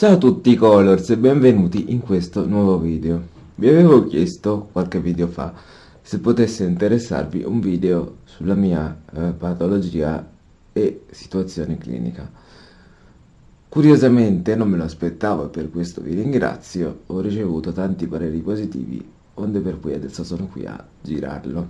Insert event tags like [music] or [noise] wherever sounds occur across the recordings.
Ciao a tutti Colors e benvenuti in questo nuovo video. Vi avevo chiesto qualche video fa se potesse interessarvi un video sulla mia eh, patologia e situazione clinica. Curiosamente non me lo aspettavo e per questo vi ringrazio, ho ricevuto tanti pareri positivi, onde per cui adesso sono qui a girarlo.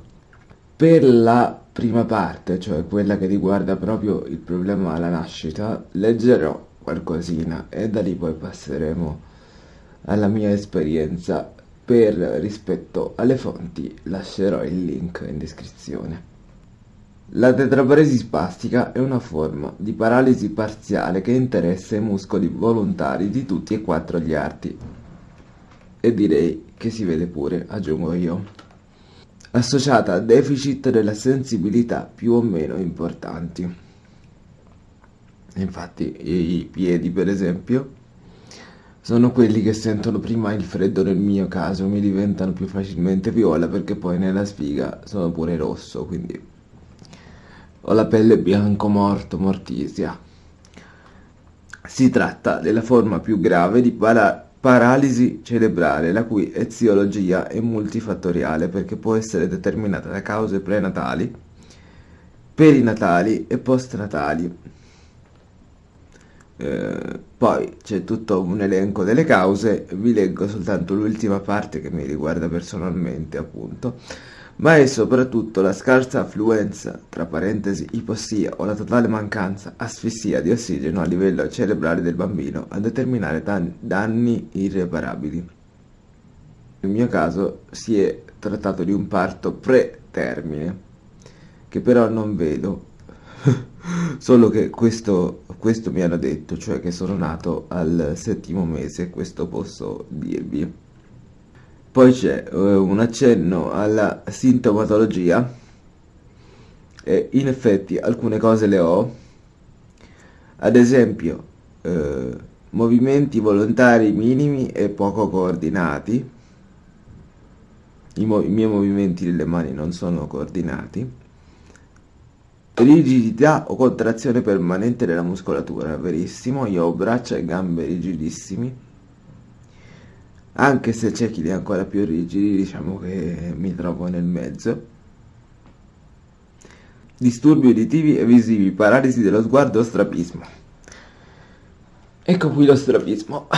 Per la prima parte, cioè quella che riguarda proprio il problema alla nascita, leggerò qualcosina e da lì poi passeremo alla mia esperienza. Per rispetto alle fonti lascerò il link in descrizione. La tetraparesi spastica è una forma di paralisi parziale che interessa i muscoli volontari di tutti e quattro gli arti. E direi che si vede pure, aggiungo io. Associata a deficit della sensibilità più o meno importanti. Infatti i piedi, per esempio, sono quelli che sentono prima il freddo nel mio caso, mi diventano più facilmente viola perché poi nella sfiga sono pure rosso, quindi ho la pelle bianco morto, mortisia. Si tratta della forma più grave di para paralisi cerebrale, la cui eziologia è multifattoriale perché può essere determinata da cause prenatali, perinatali e postnatali eh, poi c'è tutto un elenco delle cause, vi leggo soltanto l'ultima parte che mi riguarda personalmente appunto, ma è soprattutto la scarsa affluenza, tra parentesi ipossia o la totale mancanza, asfissia di ossigeno a livello cerebrale del bambino a determinare dan danni irreparabili. Nel mio caso si è trattato di un parto pretermine, che però non vedo [laughs] Solo che questo, questo mi hanno detto, cioè che sono nato al settimo mese, questo posso dirvi. Poi c'è eh, un accenno alla sintomatologia. E in effetti alcune cose le ho, ad esempio eh, movimenti volontari minimi e poco coordinati, I, i miei movimenti delle mani non sono coordinati, Rigidità o contrazione permanente della muscolatura, verissimo, io ho braccia e gambe rigidissimi, anche se c'è chi li ha ancora più rigidi, diciamo che mi trovo nel mezzo. Disturbi uditivi e visivi, paralisi dello sguardo, strapismo. Ecco qui lo strapismo,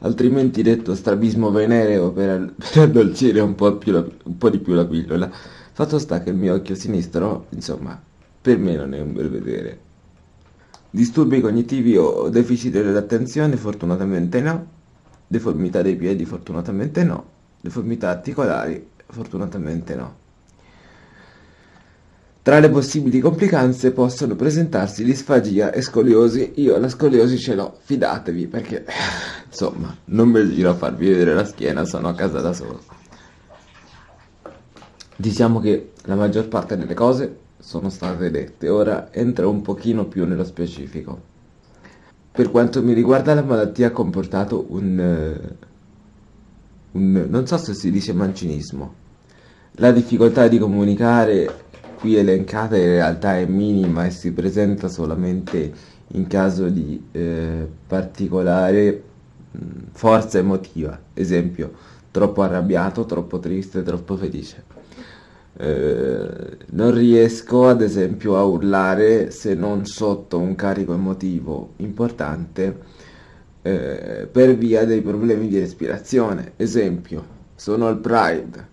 altrimenti detto strabismo venereo per, [laughs] per addolcire un po, la, un po' di più la pillola. Fatto sta che il mio occhio sinistro, insomma, per me non è un bel vedere. Disturbi cognitivi o deficit dell'attenzione? Fortunatamente no. Deformità dei piedi? Fortunatamente no. Deformità articolari? Fortunatamente no. Tra le possibili complicanze possono presentarsi disfagia e scoliosi. Io la scoliosi ce l'ho, fidatevi, perché [laughs] insomma, non mi giro a farvi vedere la schiena, sono a casa da solo. Diciamo che la maggior parte delle cose sono state dette, ora entro un pochino più nello specifico. Per quanto mi riguarda la malattia ha comportato un, eh, un non so se si dice mancinismo. La difficoltà di comunicare qui elencata in realtà è minima e si presenta solamente in caso di eh, particolare mh, forza emotiva, esempio troppo arrabbiato, troppo triste, troppo felice. Eh, non riesco ad esempio a urlare se non sotto un carico emotivo importante eh, per via dei problemi di respirazione. Esempio, sono al Pride,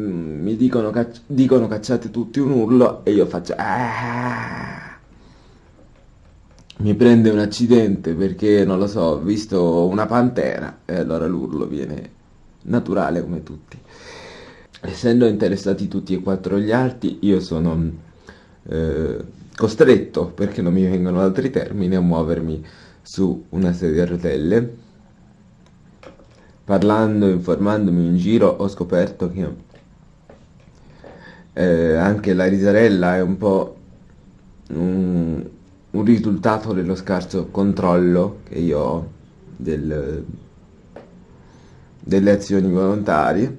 mm, mi dicono, cacci dicono, cacciate tutti un urlo e io faccio... Ah! Mi prende un accidente perché, non lo so, ho visto una pantera e allora l'urlo viene naturale come tutti essendo interessati tutti e quattro gli arti, io sono eh, costretto, perché non mi vengono altri termini, a muovermi su una sedia a rotelle. Parlando, informandomi in giro, ho scoperto che eh, anche la risarella è un po' un, un risultato dello scarso controllo che io ho del, delle azioni volontarie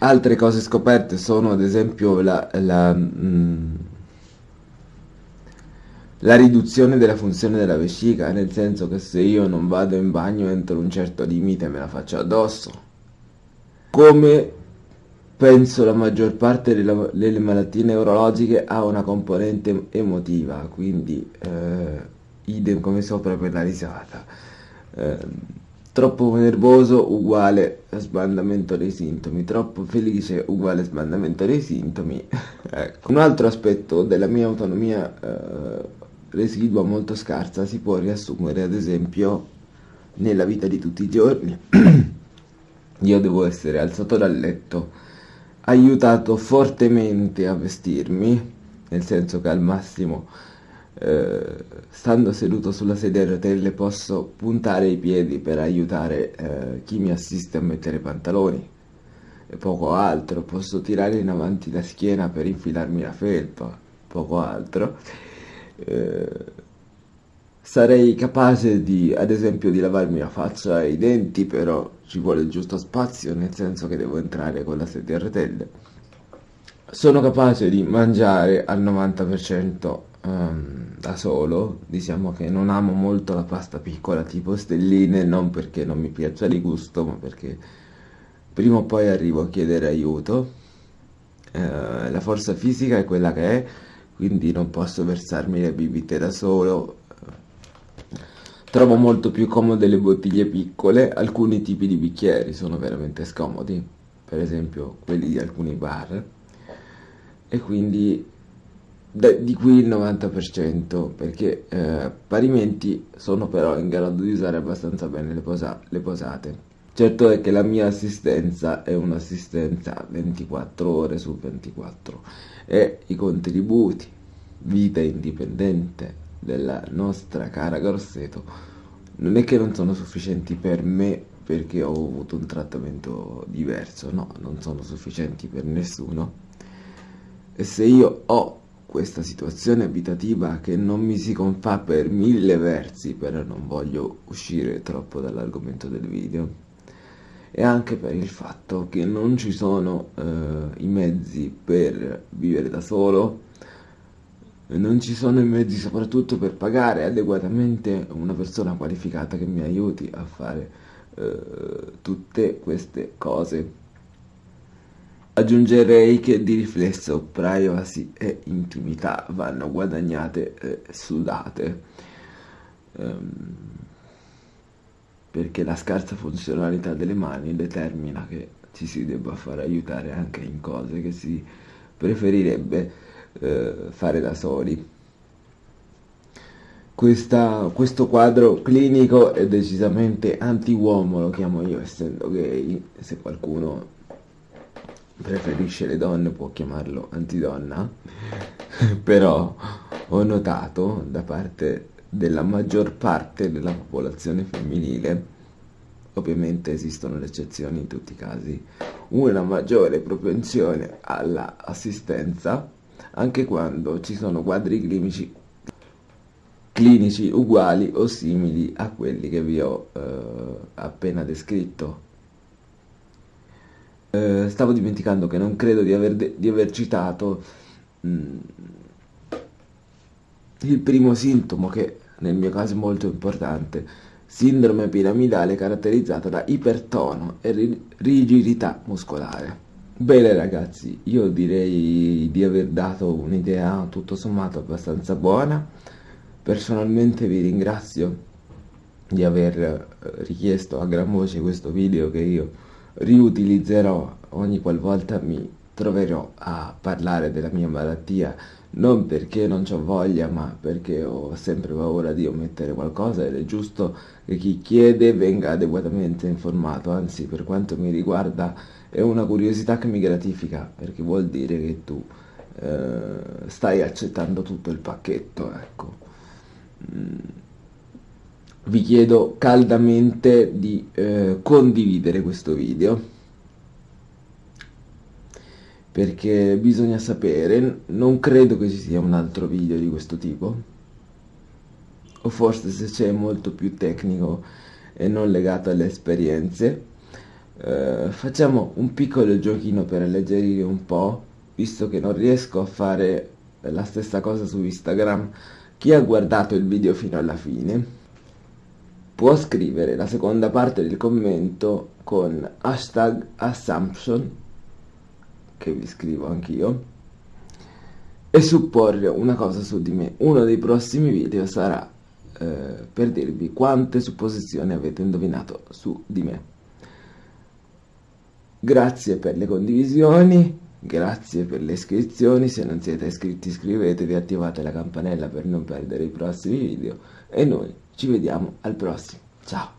Altre cose scoperte sono ad esempio la, la, mm, la riduzione della funzione della vescica, nel senso che se io non vado in bagno entro un certo limite me la faccio addosso. Come penso la maggior parte delle, delle malattie neurologiche ha una componente emotiva, quindi eh, idem come sopra per la risata. Eh, troppo nervoso uguale sbandamento dei sintomi, troppo felice uguale sbandamento dei sintomi. [laughs] ecco. Un altro aspetto della mia autonomia eh, residua molto scarsa si può riassumere ad esempio nella vita di tutti i giorni. [clears throat] Io devo essere alzato dal letto, aiutato fortemente a vestirmi, nel senso che al massimo eh, stando seduto sulla sedia a rotelle posso puntare i piedi per aiutare eh, chi mi assiste a mettere i pantaloni e poco altro, posso tirare in avanti la schiena per infilarmi la felpa, poco altro eh, sarei capace di, ad esempio, di lavarmi la faccia e i denti, però ci vuole il giusto spazio, nel senso che devo entrare con la sedia a rotelle. Sono capace di mangiare al 90% um, ehm, da solo, diciamo che non amo molto la pasta piccola tipo stelline, non perché non mi piaccia di gusto, ma perché prima o poi arrivo a chiedere aiuto. Uh, la forza fisica è quella che è, quindi non posso versarmi le bibite da solo. Trovo molto più comode le bottiglie piccole, alcuni tipi di bicchieri sono veramente scomodi, per esempio quelli di alcuni bar, e quindi di qui il 90%, perché eh, parimenti sono però in grado di usare abbastanza bene le, posa le posate. Certo è che la mia assistenza è un'assistenza 24 ore su 24 e i contributi, vita indipendente della nostra cara Grosseto non è che non sono sufficienti per me perché ho avuto un trattamento diverso, no, non sono sufficienti per nessuno. E se io ho questa situazione abitativa che non mi si confà per mille versi, però non voglio uscire troppo dall'argomento del video, e anche per il fatto che non ci sono eh, i mezzi per vivere da solo, non ci sono i mezzi soprattutto per pagare adeguatamente una persona qualificata che mi aiuti a fare eh, tutte queste cose. Aggiungerei che di riflesso privacy e intimità vanno guadagnate e sudate. Um, perché la scarsa funzionalità delle mani determina che ci si debba far aiutare anche in cose che si preferirebbe eh, fare da soli. Questa, questo quadro clinico è decisamente anti-uomo, lo chiamo io essendo gay, se qualcuno preferisce le donne può chiamarlo antidonna, [laughs] però ho notato da parte della maggior parte della popolazione femminile, ovviamente esistono le eccezioni in tutti i casi, una maggiore propensione all'assistenza anche quando ci sono quadri clinici, clinici uguali o simili a quelli che vi ho eh, appena descritto. Eh, stavo dimenticando che non credo di aver, di aver citato mh, mm, il primo sintomo che nel mio caso è molto importante, sindrome piramidale caratterizzata da ipertono e rigidità muscolare. Bene ragazzi, io direi di aver dato un'idea tutto sommato abbastanza buona. Personalmente vi ringrazio di aver eh, richiesto a gran voce questo video che io riutilizzerò ogni qualvolta mi troverò a parlare della mia malattia non perché non ho voglia ma perché ho sempre paura di omettere qualcosa ed è giusto che chi chiede venga adeguatamente informato anzi per quanto mi riguarda è una curiosità che mi gratifica perché vuol dire che tu eh, stai accettando tutto il pacchetto ecco mm. Vi chiedo caldamente di eh, condividere questo video. Perché bisogna sapere, non credo che ci sia un altro video di questo tipo, o forse se c'è molto più tecnico e non legato alle esperienze. Eh, facciamo un piccolo giochino per alleggerire un po', visto che non riesco a fare la stessa cosa su Instagram. Chi ha guardato il video fino alla fine può scrivere la seconda parte del commento con hashtag assumption, che vi scrivo anch'io, e supporre una cosa su di me. Uno dei prossimi video sarà eh, per dirvi quante supposizioni avete indovinato su di me. Grazie per le condivisioni, grazie per le iscrizioni, se non siete iscritti iscrivetevi, attivate la campanella per non perdere i prossimi video e noi ci vediamo al prossimo. Ciao!